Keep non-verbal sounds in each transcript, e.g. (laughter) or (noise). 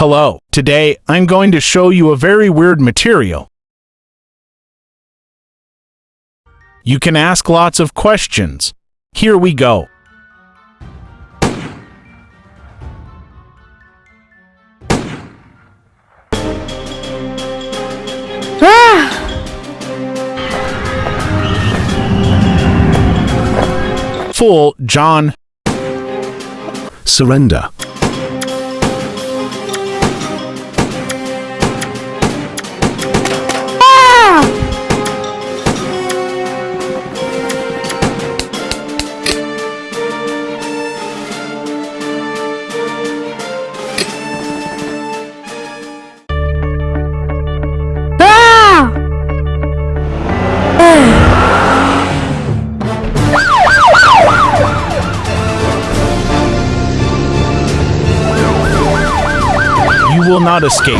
Hello. Today, I'm going to show you a very weird material. You can ask lots of questions. Here we go. Fool, John. Surrender. You not escape.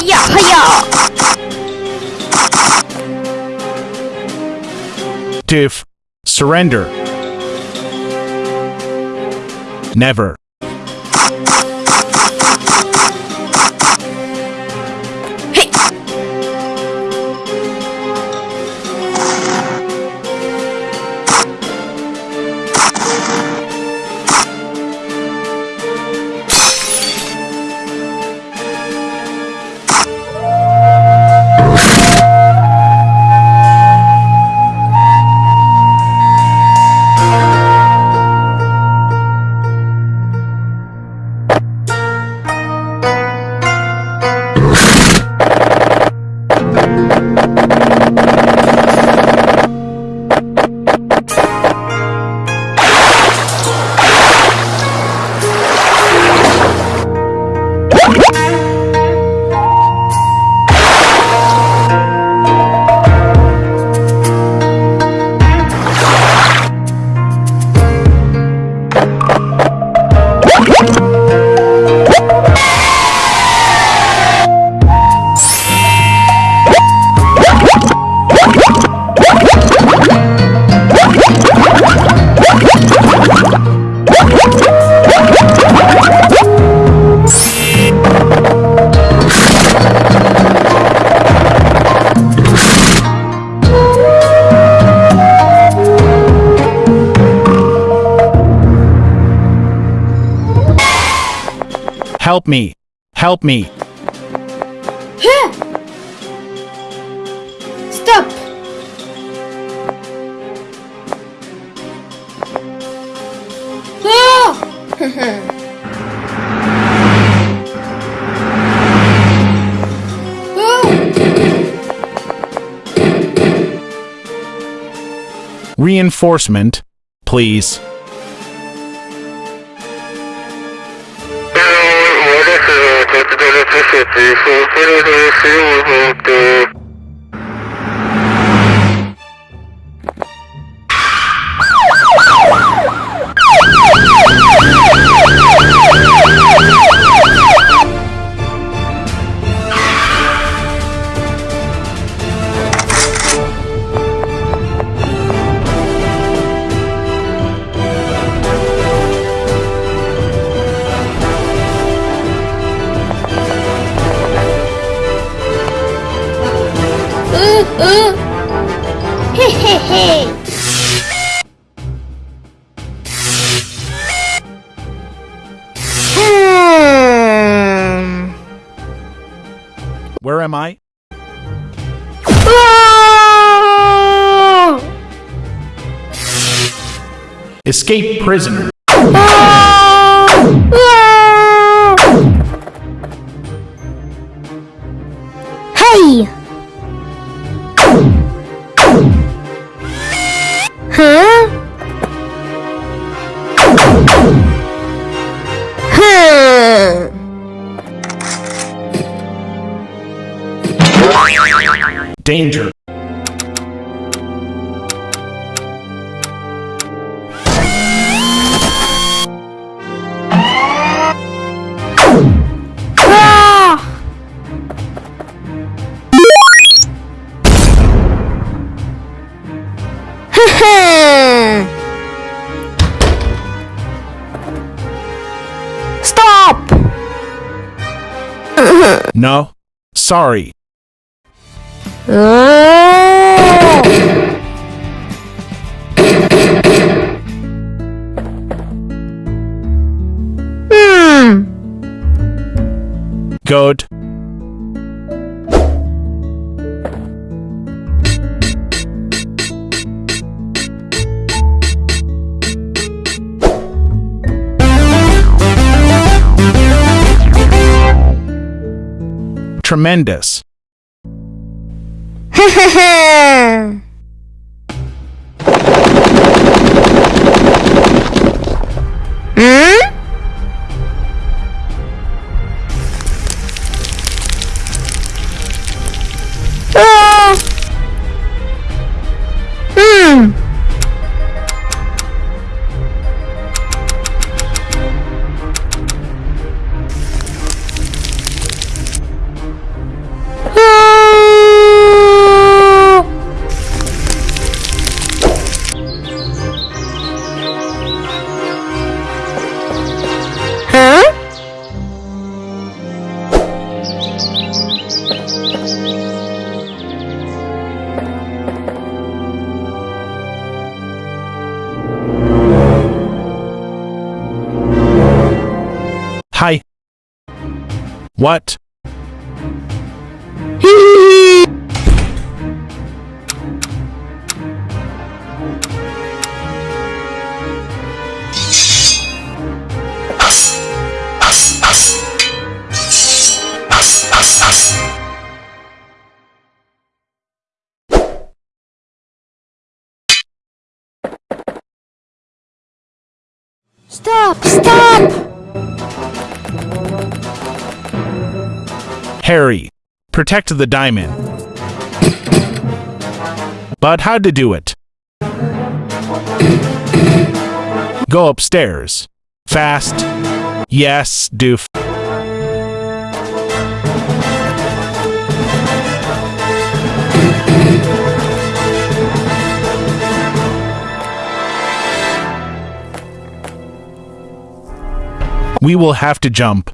Hiya, hiya! Surrender. Never. Hey! Help me. Help me. Stop! Ah! (laughs) Reinforcement, please. Este, Where am I? Ah! Escape prisoner. Danger! (laughs) Stop! no. Sorry. Hmm. Good. Tremendous. (laughs) Hmm? Ah. What? Stop! Stop! Harry. Protect the diamond. But how to do it? Go upstairs. Fast. Yes, doof. We will have to jump.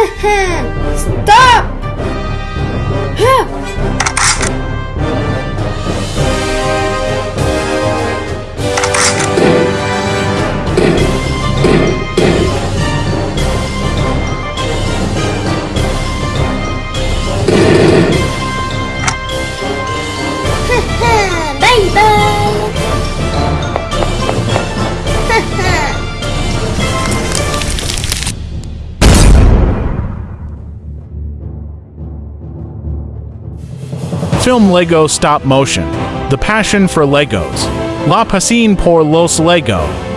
(laughs) Stop! Film Lego Stop Motion. The Passion for Legos. La Pasión por los Lego.